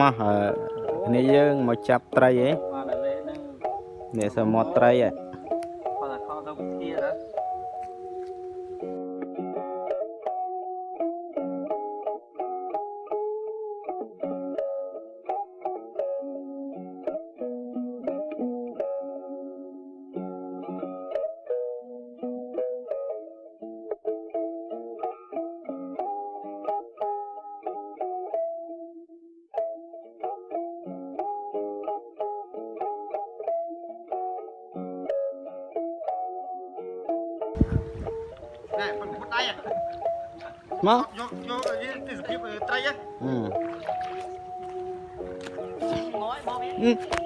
មកគ្នាយើងមកចាប់ត្រីឯងអ្នកសមុទ្រត្រីឯង ណែពុតដៃមកយកយកទេសភាពត្រីហ៎អឺងយបង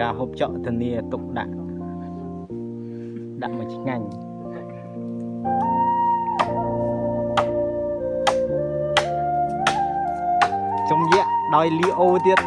ការហូបចក់ធានាទុកដាក់ដាក់មួយឆ្ងាញ់ចំយៈដោយលីអូទៀត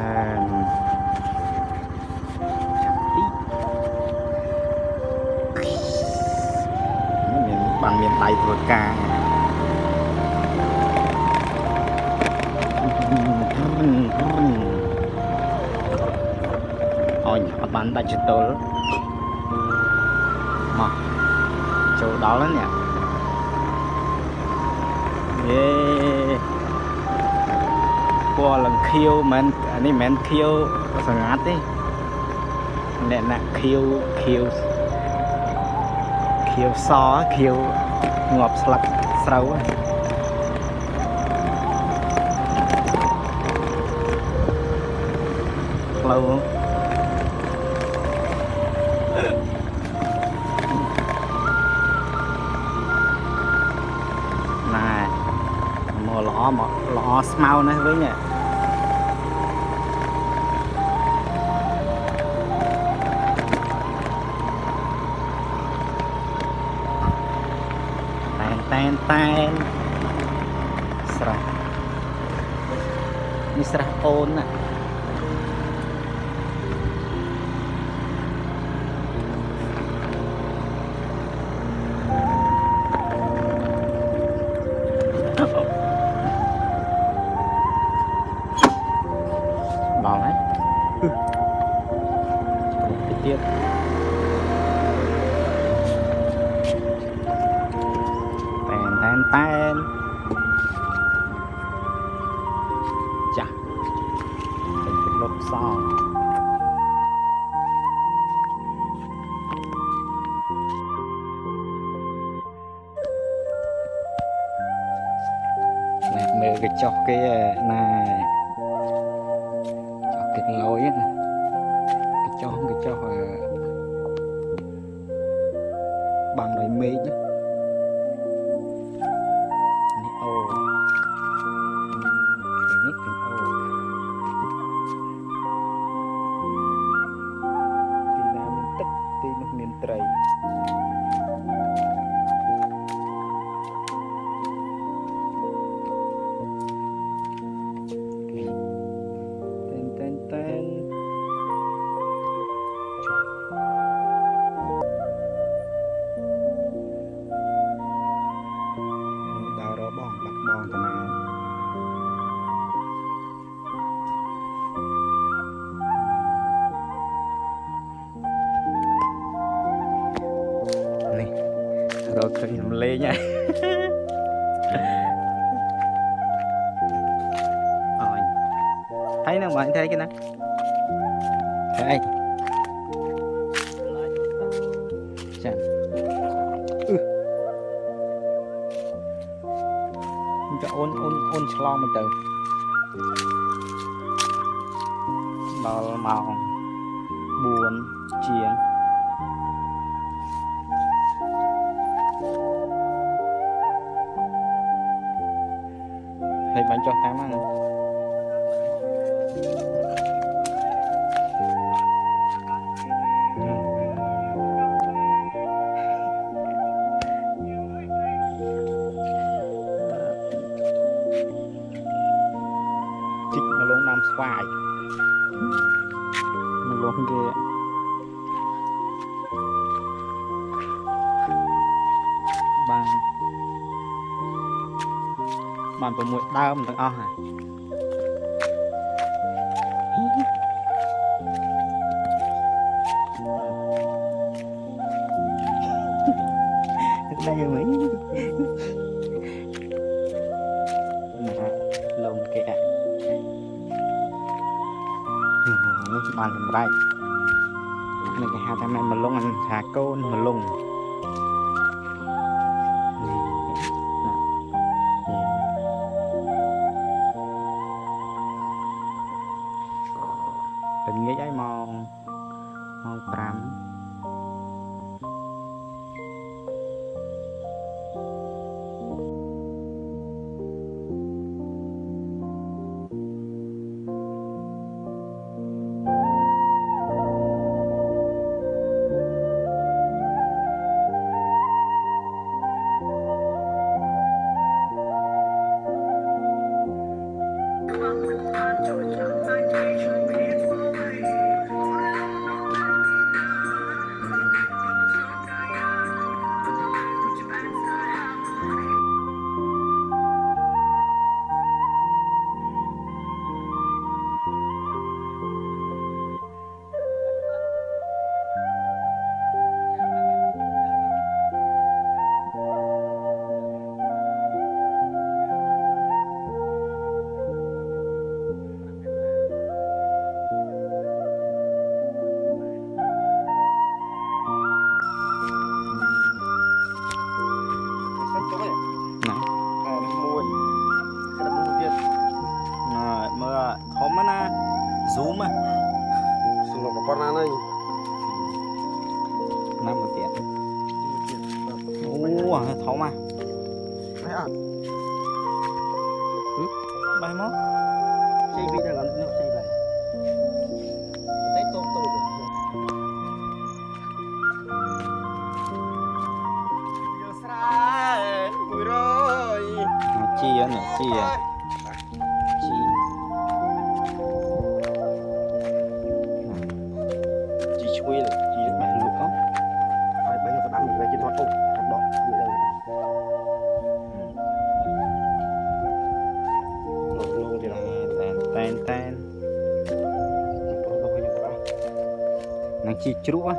បានមានបានមានដៃធ្វើការអូនអត់បានដាច់ចតុលមកចូលដល់ហើយនេះយេ ពណ៌លឹងខៀវមិននេះមិនខៀវសង្កាត់ទេអ្នកណាខៀវខៀវខៀវសខៀវងាប់ស្លឹកស្រូវហ្នឹងផ្លូវហ្នឹងស្មៅនេះវិញ 2006ដើមទាំងអស់ណាតែយ៉ាងម៉េចណាលំគេអានេះបានសម្រេចនេះគេហៅថាម៉ែមលងអាថាកូនមលង នតែនប្រុសដល់ខ្ញុំអស់នឹងជីជ្រក់ហ៎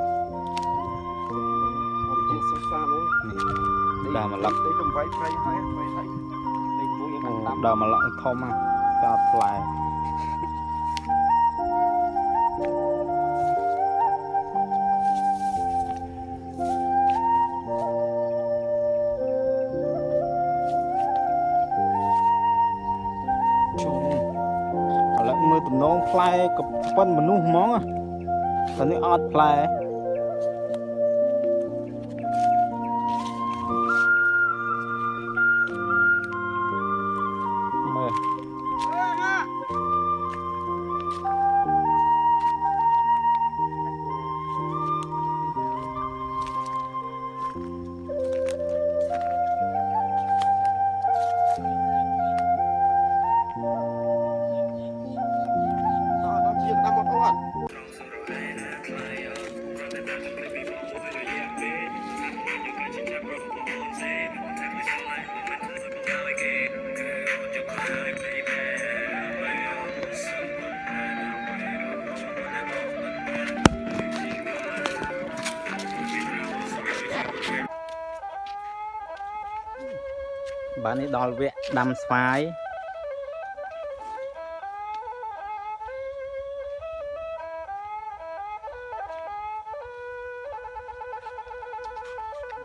អត់ចេះសុខសាមួយដល់មកឡឹកទៅទៅវាយប្រៃហើយវាយហើយលេខមួយយើងតាមដល់មកឡឹកធំហ៎ចោតផ្លែ ក៏ប៉ុនមនុស្សហ្មងតែនេះអត់ផ្លែ ដល់វគ្គដាំស្វាយ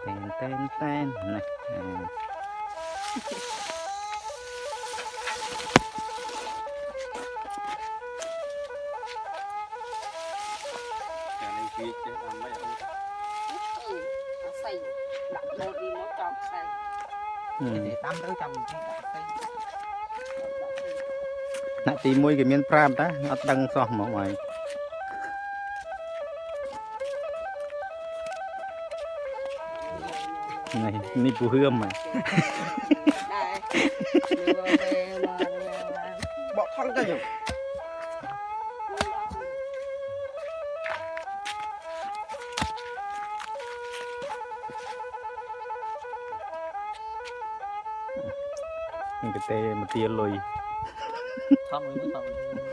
តែនតែនតែនណា ទី1គេមានប្រាប់តាអត់ដឹងសោះហ្មងហើយនេះនេះពូហឿមហ៎ដែរមើលទៅមកបកថងទៅយើងនេះក៏ទេមកទាលុយ ថតមួយ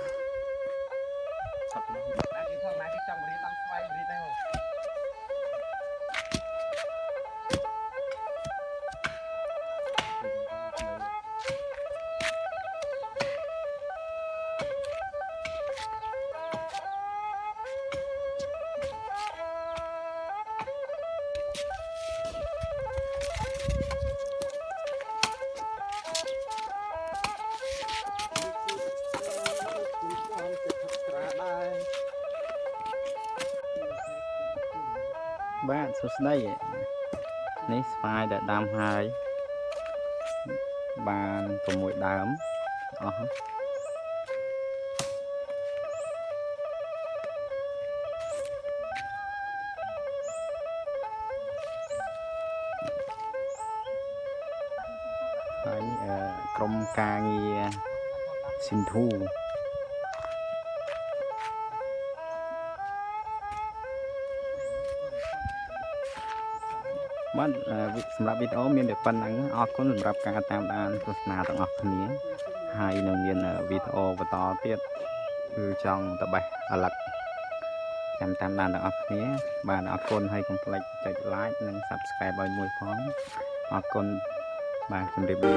សម្រាប់វីដេអូមានតែប៉ុណ្្នឹងអរគុណសម្រាប់ការតាមដានទស្សនាទាំងអស់គ្នាហើយនឹងមានអឺវីដេអូបន្តទៀតគឺចង់តបេះអាឡឹកចាំតាមដានទាំងអស់គ្នា បាទអរគុណហើយកុំភ្លេចចុច like និង subscribe ឲ្យមួយផងអរគុណបាទជម្រាបលា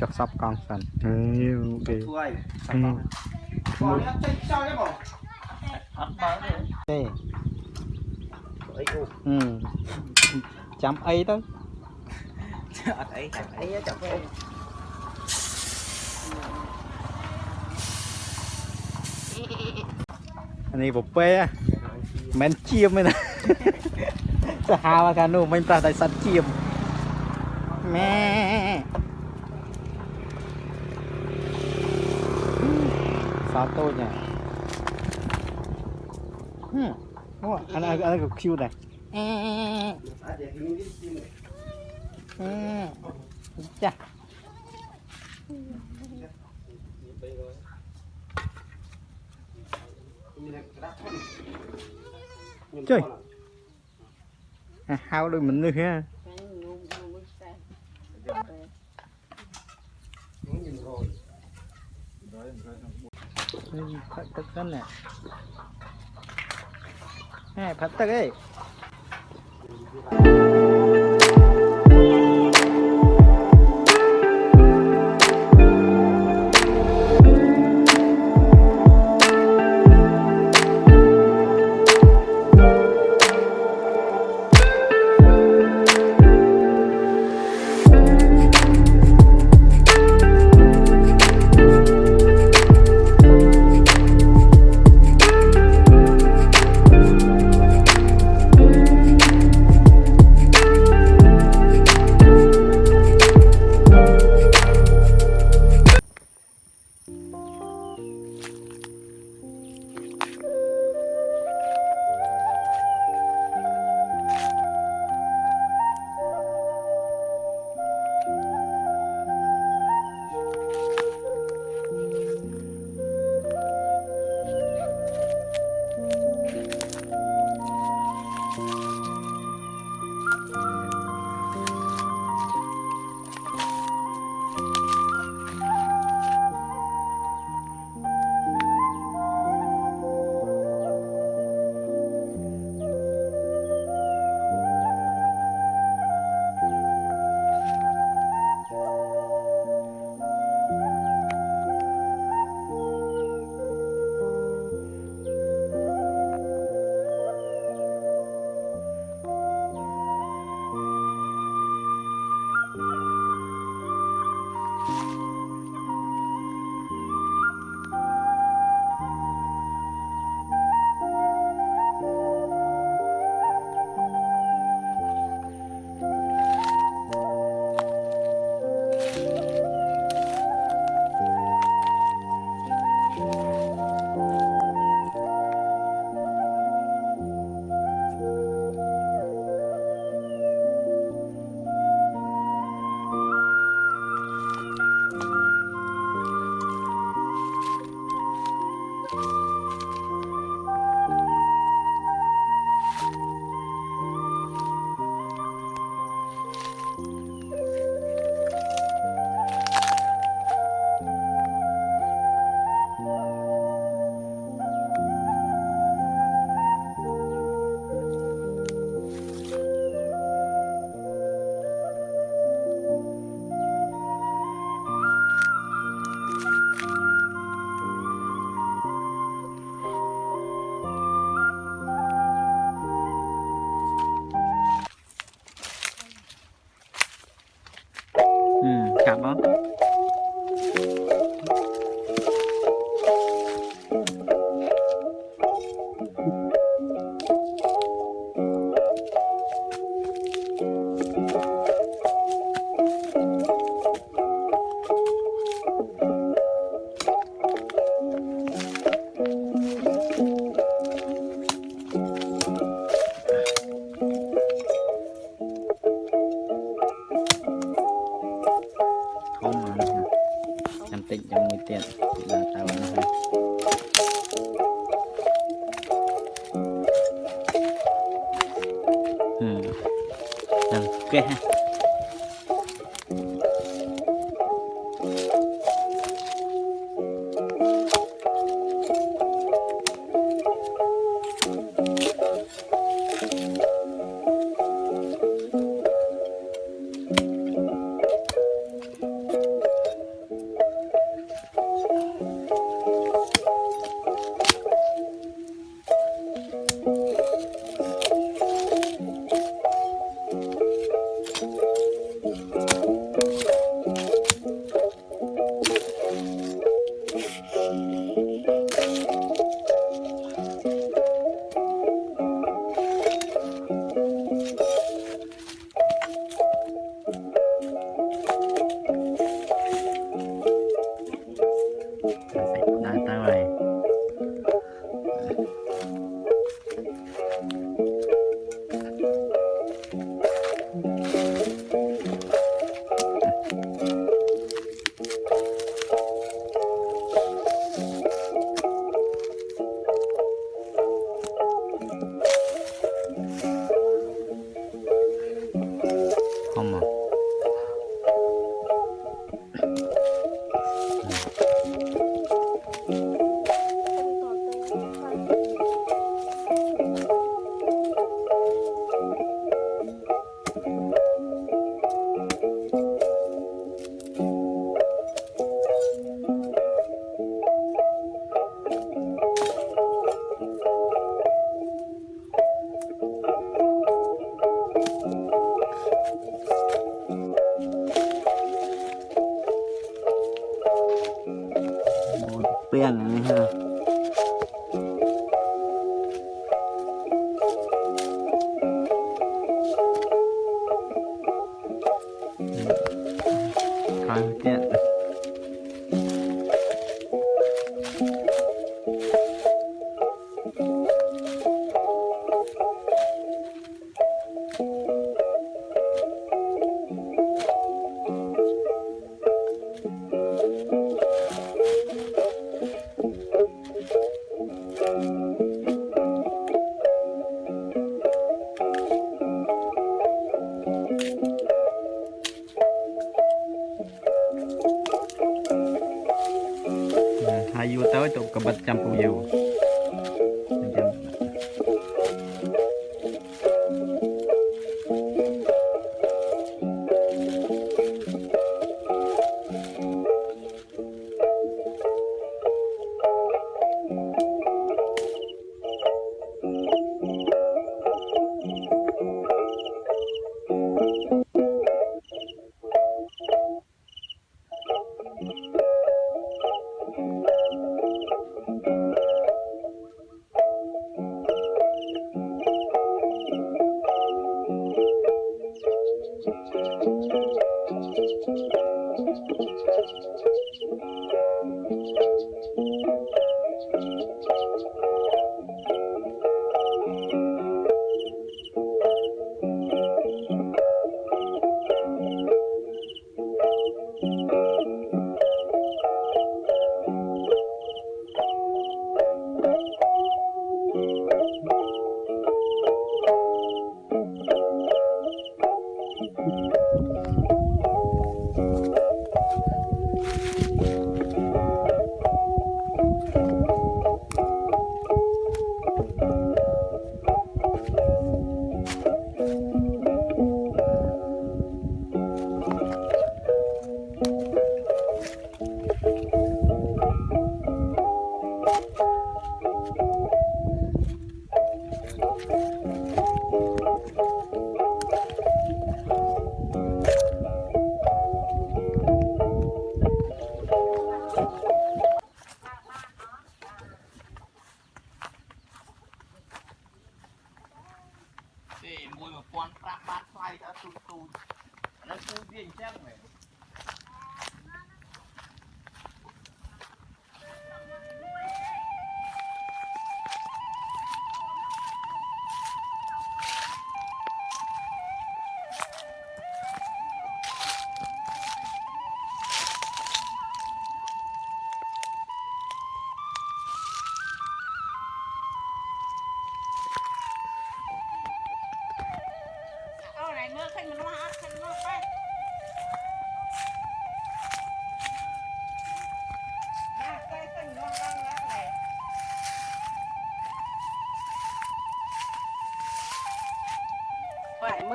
ចុះសាប់កង់សិនហេអូខេធ្វើឲ្យសាប់បងបងនេះចេញខ្យល់ទេបងអត់បើទេទេអីអូហឹមចាំអីទៅអត់អីចាំអីអីចាប់ទៅអានេះពពេហ៎មិនជៀមទេណាសាហាវកានោះមិនប្រះតែសัตว์ជៀមម៉ែ សោតូចណាហឹមអូអានេះអានេះក៏ cute ដែរអេអាចនិយាយនេះទីនេះអេចាស់ មានក្រាស់ធំខ្ញុំ អាហៅដូចមនុស្សហ៎ ខ្ញុំរយ ផឹកទឹកសិនណាហេផឹកទឹកអី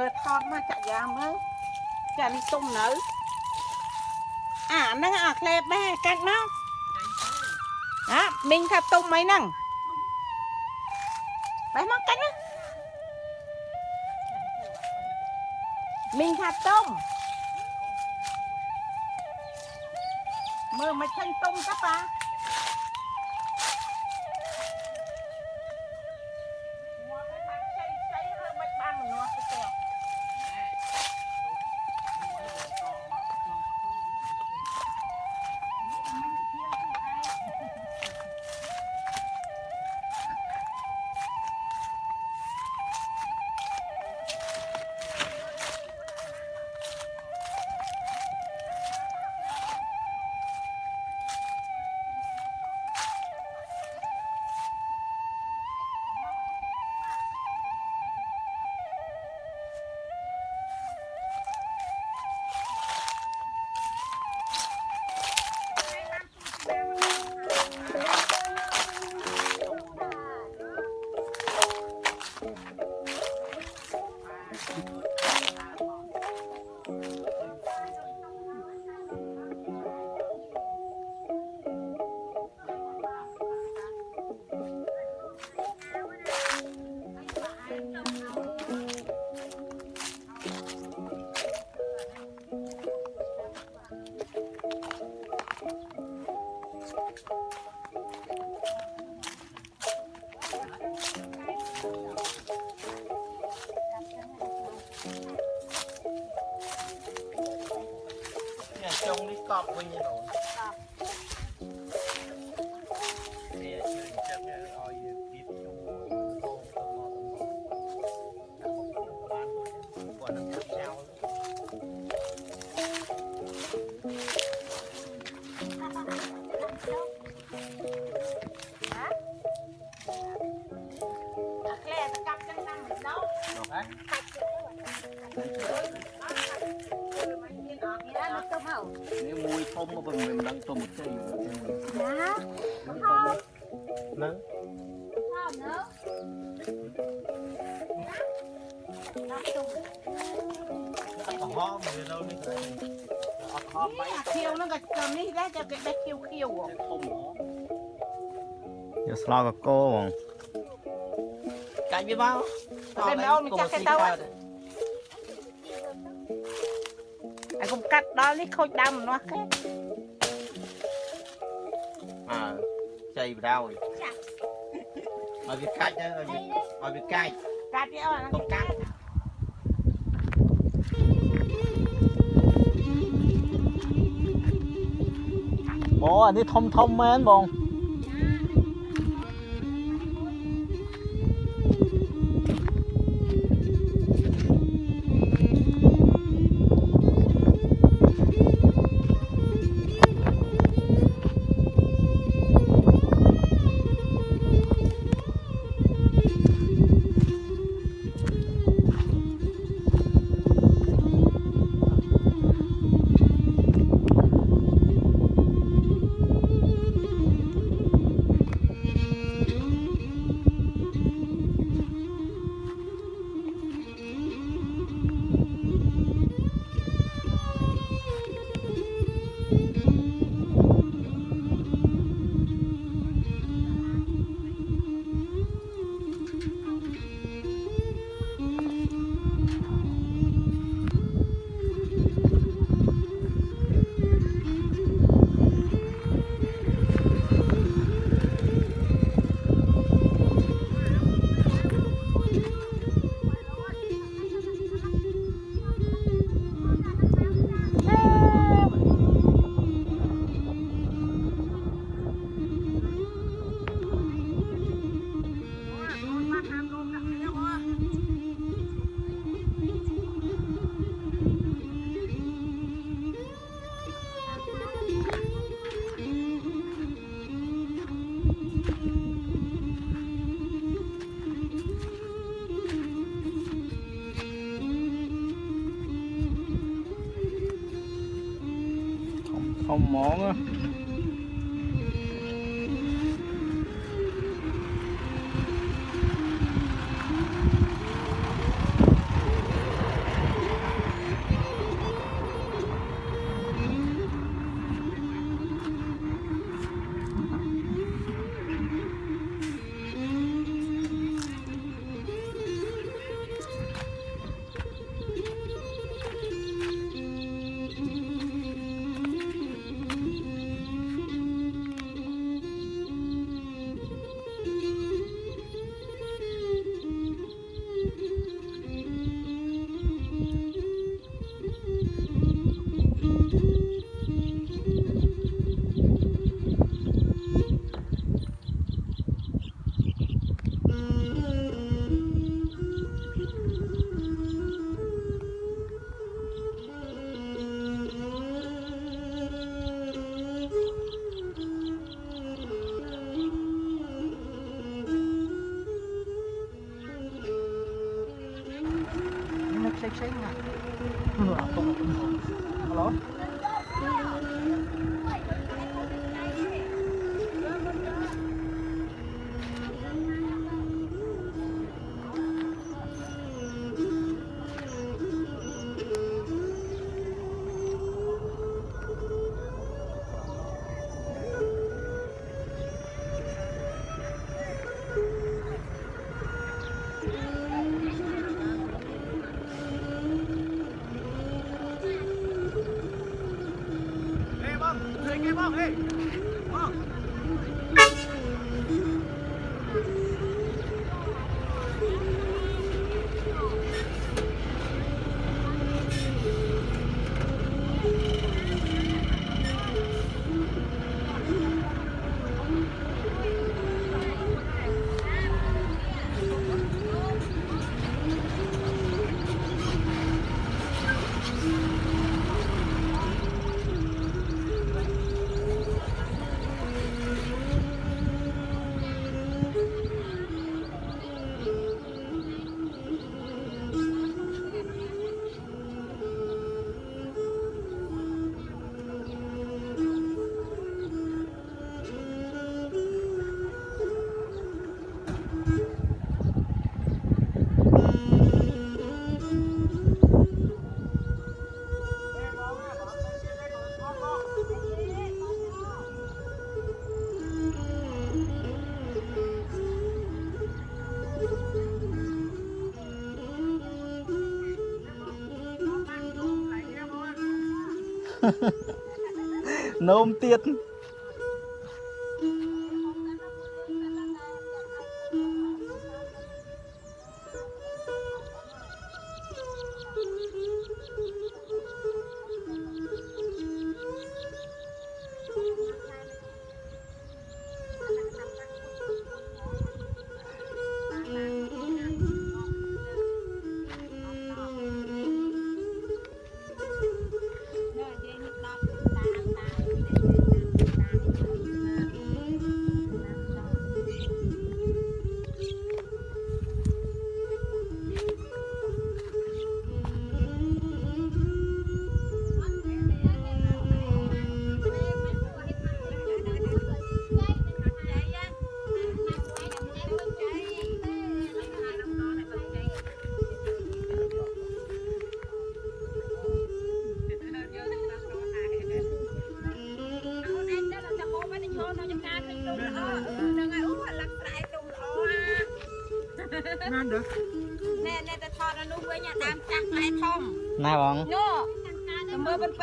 មើលថតមកចាក់យ៉ាមើលចានេះទុំនៅអាហ្នឹងអាក្លេបែកាច់មកហ่าមីងថាទុំអីហ្នឹងបែមកកាច់មកមីងថាទុំមើលមិនឃើញទុំទេប៉ា មួយធំមកមិនដឹងទុំជ័យណាហ្នឹងថោនៅដល់ទុំអត់ហមវានៅនេះអត់ហមអាខៀវហ្នឹងក៏ចំនេះដែរតែគេដេះខៀវខៀវធំហ៎យកស្លោកកកោបងកាច់វាមកតែមិនអូនមិនចាស់គេទៅ អើកុំកាត់ដល់នេះខូចដើមម្នាស់គេអើចៃបដ ாய் ឲ្យវាកាច់ទៅឲ្យវាឲ្យវាកាច់កាត់វាអត់កុំកាត់អូអានេះធំធំមែនបង Woo! は。 នោមទៀត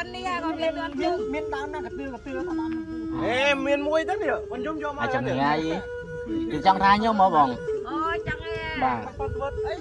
ទៅមើលប៉ុនប៉ុននេះក៏វាទាន់ជើងមានដើមណាកទឿកទឿថាដើមអេមានមួយទៅនេះបញ្ញុំយកមកអាចចាំថ្ងៃគឺចង់ថាញោមមកបងអូចឹងឯងបាទបាត់វត្តអី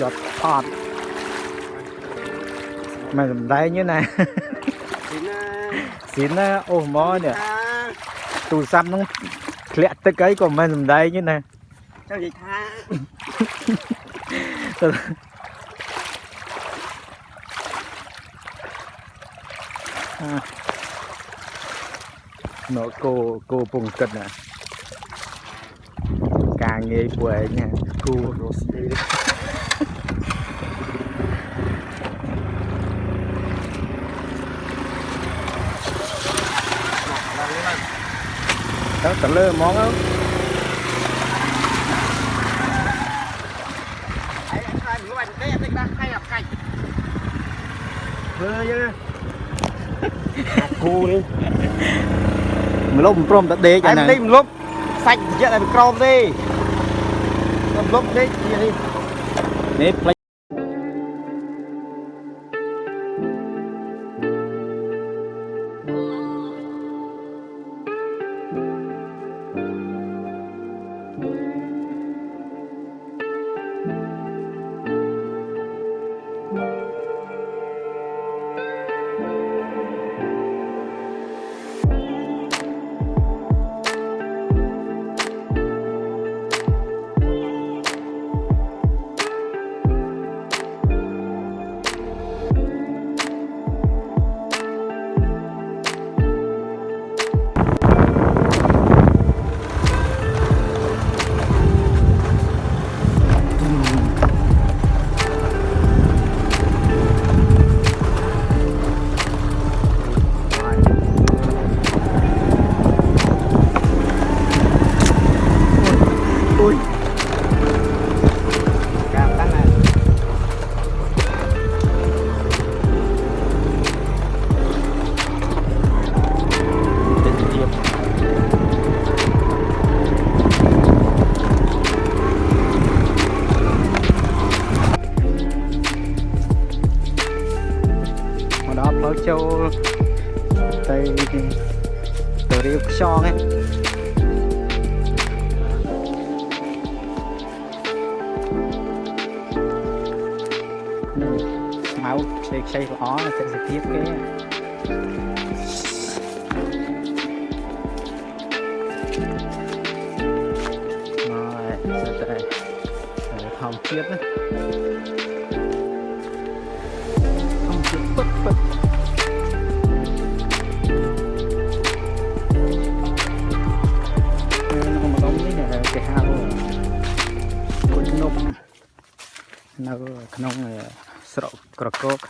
ជាប់ថតមិនសំដែងទេណាទីណាស៊ីនណាអូមកនេះថាទូរស័ព្ទហ្នឹងធ្លាក់ទឹកអីក៏មិនសំដែងទេណាចង់និយាយថា nó cô cô pung cất nè càng nghe quệ nha cô đồ xì đó tao lơ món không ឯងខ្លា ចងួយទេអត់ទេដាស់ហើយអត់កាច់ធ្វើយើគូនេះ mà lúc prom đã đế ឯ cho ងនេះ nè មិនលុបសាច់យកតែក្រមទេមិនលុបទេនេះ nếp lấy កា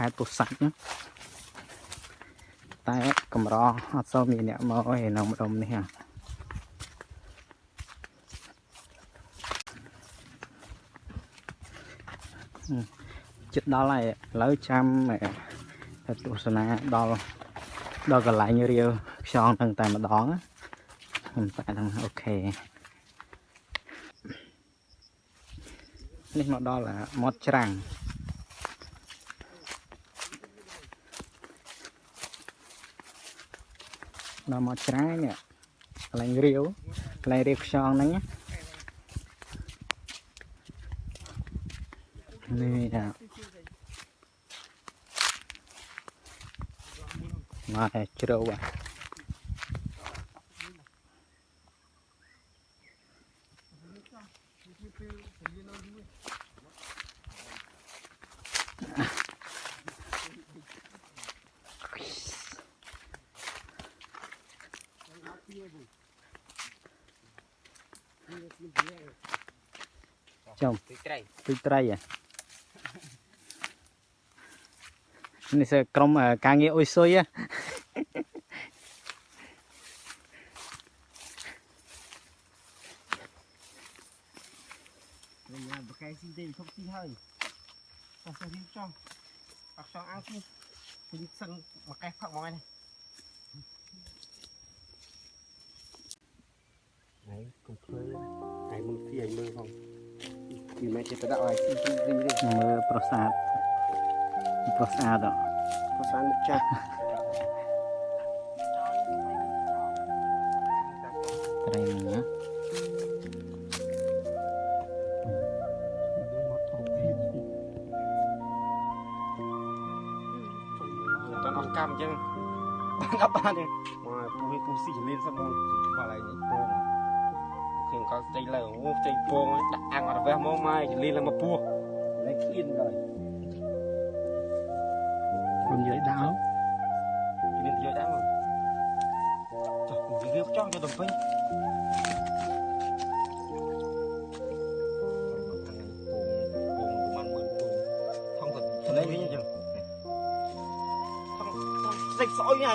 ខេត្តពោធិ៍សាត់ណាតែកម្រអត់សូវមានអ្នកមកឯនៅម្ដុំនេះហ่ะហឹមចិត្តដល់ហើយឥឡូវចាំទៅទស្សនាដល់ដល់កន្លែងរាវខ្យងហ្នឹងតែម្ដងណាខ្ញុំតែហ្នឹងអូខេនេះមកដល់អាមាត់ច្រាំង ដល់មាត់ច្រាំងនេះកន្លែងរាវកន្លែងរាវខ្យងហ្នឹងណានេះអាមកតែជ្រៅអា ពីត្រីហ៎នេះសើក្រុមអឺការងារអ៊ុយស៊ុយហ៎ញ៉ាំបកែស៊ីទេឈប់ស៊ីហើយ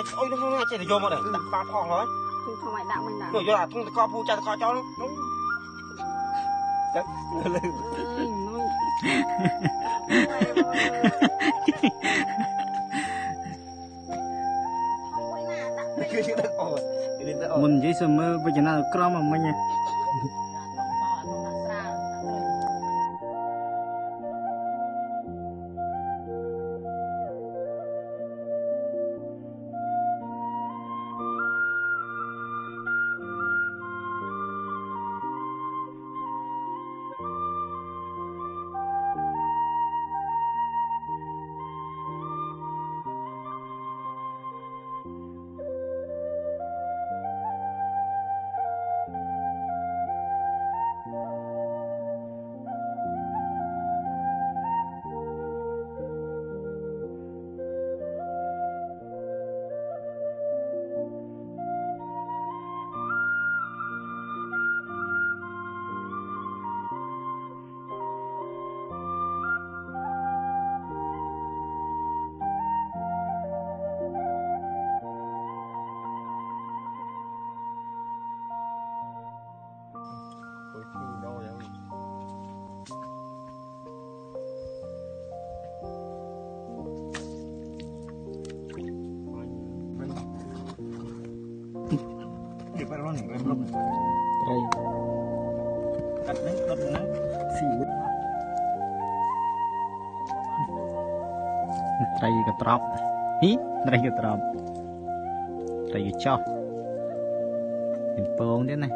យអុយនោះនោះចេះតែយកមកដែរប៉ាផងហើយគឺធំឲ្យដាក់មិនដាក់យកអាធុងតកភូចាតកចោលនោះចឹងលើមុននិយាយសើមើលវិជ្ជាក្រមមកមិញហ្នឹង cho. Mình phô đến này.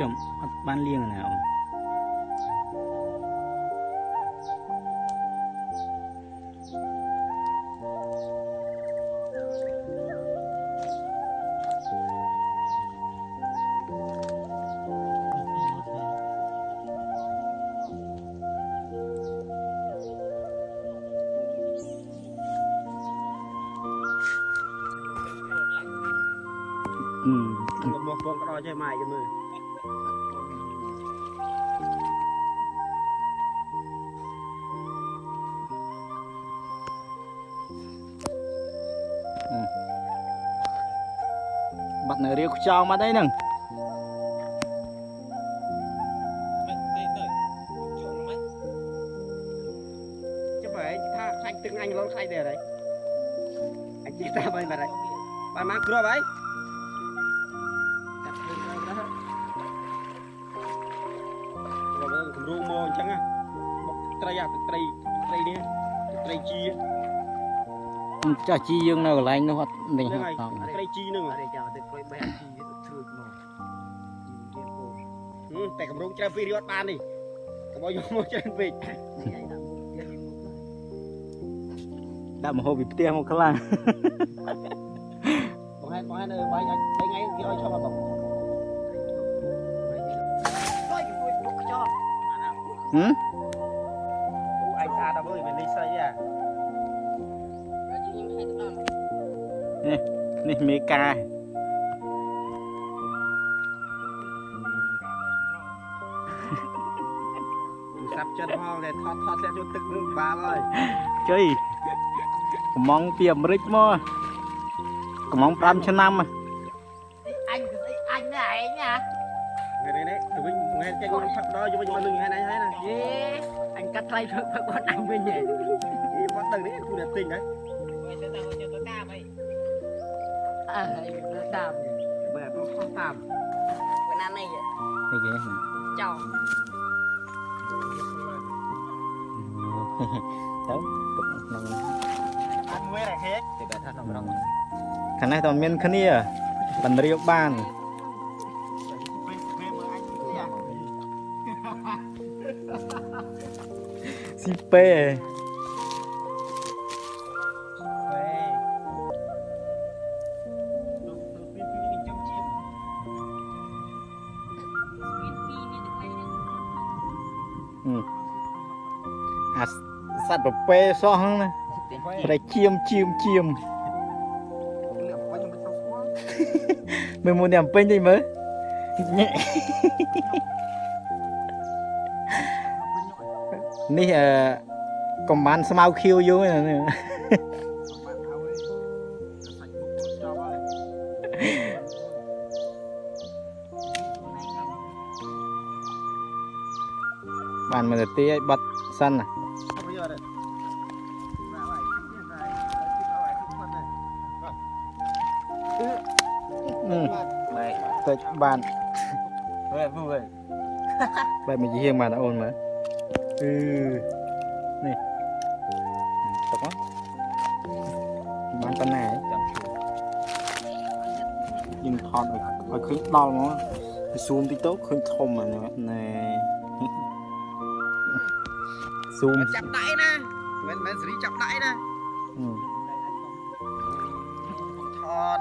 ចំអត់បានលៀងណាអូន ខ្យងមកអីហ្នឹងចាំបើឯងថាខ្លាញ់ទឹកអញលល់ខ្លាញ់ដែរហើយអញជិះតាមហើយបាត់ហើយបានមកគ្រាប់ហើយកាត់ខ្លួនហើយណាគ្រាប់ហើយគំរូមកអញ្ចឹងណាបុកត្រីអាទឹកត្រីត្រីនេះទឹកត្រីជី ចាស់ជីយើងនៅកន្លែងនោះអត់នេះហ្នឹងអហើយត់តត្រីជីហ្នឹងអរិយចាំទៅក្រួយបេះអាជីទៅធ្វើមកជីរៀនគោតែកម្រងច្រើនពីរត់បាននេះកុំឲ្យយកមកច្រើនពេកនេះឯងដាក់មុខទៀតនេះមុខហ្នឹងដាក់មហូបពីផ្ទះមកខ្លាំងបងហែនបងហែនអើបាយឲ្យ3ថ្ងៃគេឲ្យឈប់អត់បងហើយគេមួយពុកខ្ចោហឹមអូឯងស្អាតដល់មើលវាលេខស្អីអា នេះមេកាទូរស័ព្ទចិនផងតែថតថតស្អាតចូលទឹកនឹងបាល់ហើយជ័យកំងពីអាមេរិកមកកំង5ឆ្នាំហ៎អញស្អីអញនេះឯងណានេះនេះទៅវិញងហែនចេញមកផឹកដល់យកវិញមកលឹងហែនឯងហើយណាយេអញកាត់ថ្លៃផឹកផឹកគាត់អញវិញហ៎អីបាត់ដឹងនេះគូតែទិញហើយអើ តាមបើទៅខុសតាមពេលណានេះនេះគេណាចោទៅទុកក្នុងអត់មួយរហេកទៅបែរថាក្នុងរងខាងនេះតើមានគ្នាបណ្រៀបបានពេលពេលមើលអញទីអាស៊ីពេ ត្វប្រពេសោះហ្នឹងណាតែជាមជាមជាមលក់បាញ់មិនទៅស្គាល់មើលមួយនេះអំពេញតិចមើលញ៉ែនេះអឺកំបានស្មៅខៀវយូរហ្នឹងណាបាត់ហើយសាច់មុខចប់ហើយបានមើលទៅទីឲ្យបាត់សិនណា តិចបានហើយពូហើយបែបមកជាហៀងបានអូនមើលអឺនេះទុកមកបានប៉ុណ្ណាចាំយើងថតឲ្យឲ្យឃើញដល់មកស៊ូមតិចទៅឃើញធំហ្នឹងណែស៊ូមចាប់ដៃណាមិនមិនសេរីចាប់ដៃណាអឺថត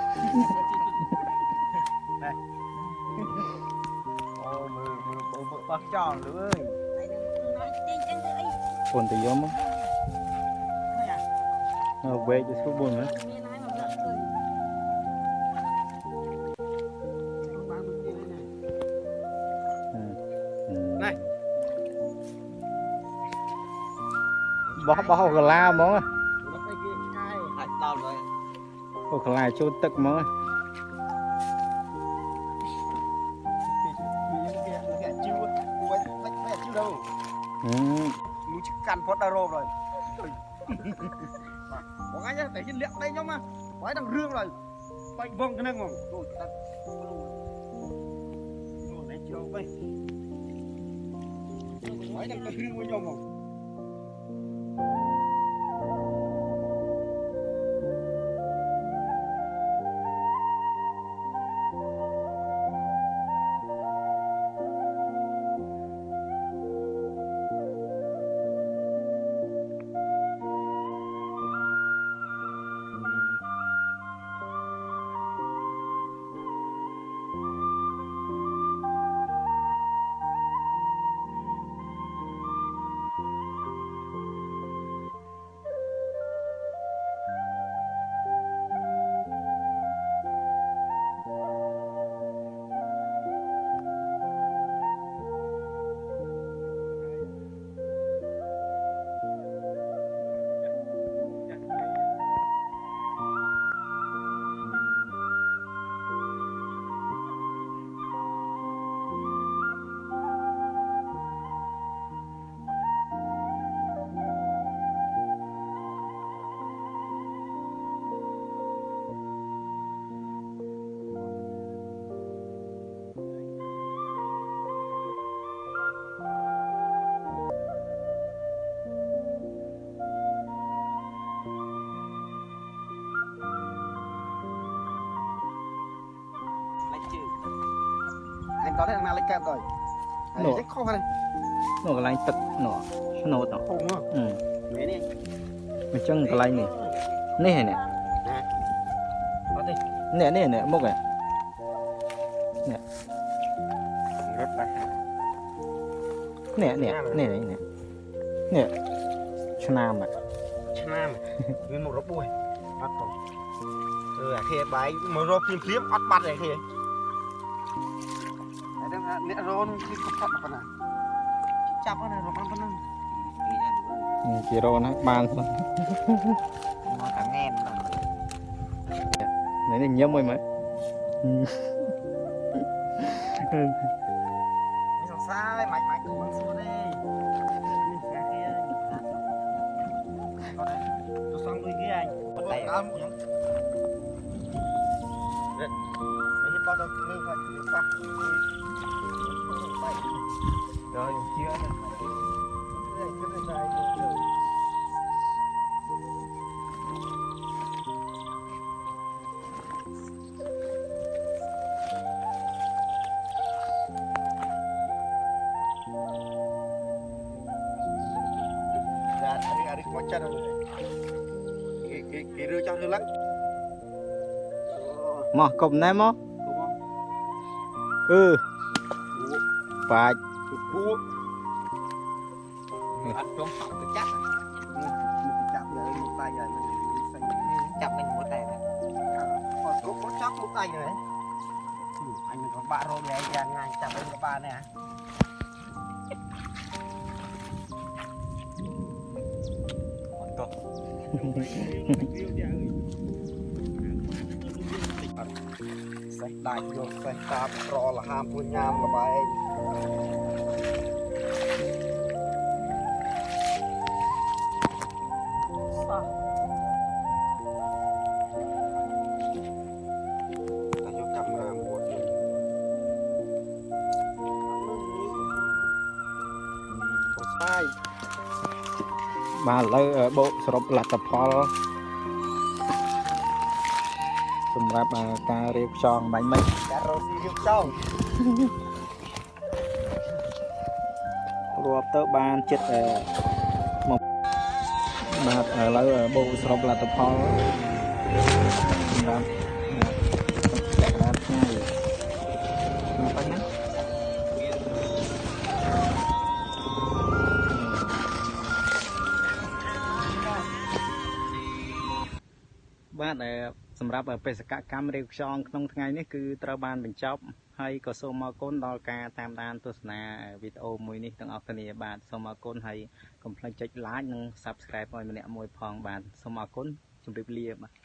មើលមើលមើលបោះចោលលើអើយអូនទៅយកមកអើវែកទៅស្រួ កាន់ផុតដល់រោបហើយបងអញតែជិះលាក់ដៃខ្ញុំមកហើយដល់រឿងហើយបាច់ ដូចដាក់នោះនេះជ្រោកវិញហើយដល់ទៅរឿងមួយខ្ញុំហ្មងដល់ទេអាណាលេខកែបដល់ហើយចេះខុសហើយនោះកន្លែងទឹកនោះឆ្នោតនោះធំហ៎អឺមែនទេអញ្ចឹងកន្លែងនេះនេះហ៎នេះអត់ទេនេះនេះនេះមុខហ៎រត់បាត់នេះនេះនេះនេះនេះឆ្នាំហ៎ឆ្នាំមានមករពុះអត់ផងអឺអាខេបាយមករកភ្លាមភ្លាមអត់បាត់ទេខេហើយដឹងថាអ្នករនគឺកំផុតប៉ុណ្ណាចាប់អត់រកបានប៉ុណ្ណឹងគីរ៉ូណាបានសោះមកតែងែនដល់នេះនេះញឹមមួយមើលមានសង្សារហើយម៉ាច់ម៉ាច់ទៅបងសួរទេនេះស្កាគេអត់ទៅសងលុយគេអញតែដើមខ្ញុំរត់នេះបោះទៅលើគាត់ប៉ះ rồi chia này hari hari kocan kiri cah hilang mah kom nemo ừ. ល់ជឿណានេះគឺតែទៅ Dạ, hari hari macam mana? Ki ki kira cah dulu lah. មកកុំណែមក Kau mau អឺបាច់ bu. Ăn cơm học cái chắc. Một cái chạm giờ một tay giờ mình xanh. Chạm mình một tay này. Còn có có chắc một tay rồi. Anh mình có bạn rồi này anh ngay chạm mình có bạn này à. Còn to. Sạch đại vô sạch tạp rõ là ham vui nham là bài សោះ បាទឥឡូវអឺបូកសរុបលទ្ធផលសម្រាប់អឺការរៀបចំបាញ់មិញ đã rồi xin giúp xong រាប់ទៅបានចិត្តអឺមកបាទឥឡូវអឺបូកសរុបលទ្ធផលសម្រាប់ បាទអឺសម្រាប់បេសកកម្មរៀបខ្យងក្នុងថ្ងៃនេះគឺត្រូវបានបញ្ចប់ហើយក៏សូមអរគុណដល់ការតាមដានទស្សនាវីដេអូមួយនេះទាំងអស់គ្នាបាទសូមអរគុណហើយកុំភ្លេចចុច like និង subscribe ឲ្យម្នាក់មួយផងបាទសូមអរគុណជម្រាបលាបាទ